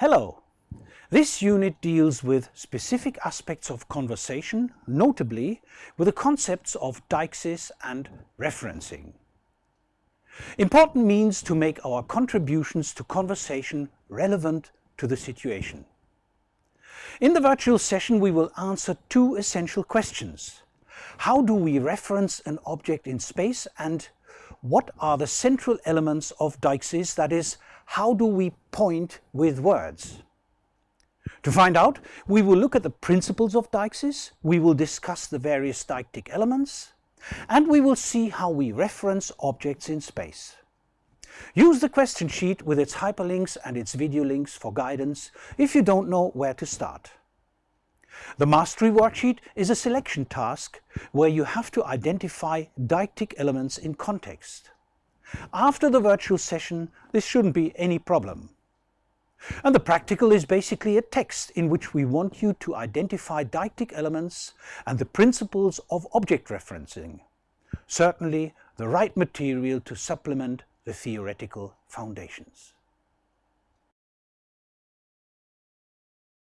Hello! This unit deals with specific aspects of conversation, notably with the concepts of deixis and referencing. Important means to make our contributions to conversation relevant to the situation. In the virtual session we will answer two essential questions. How do we reference an object in space and what are the central elements of deixis, that is, how do we point with words? To find out, we will look at the principles of deixis, we will discuss the various deictic elements, and we will see how we reference objects in space. Use the question sheet with its hyperlinks and its video links for guidance if you don't know where to start. The mastery worksheet is a selection task where you have to identify deictic elements in context. After the virtual session, this shouldn't be any problem. And the practical is basically a text in which we want you to identify deictic elements and the principles of object referencing. Certainly the right material to supplement the theoretical foundations.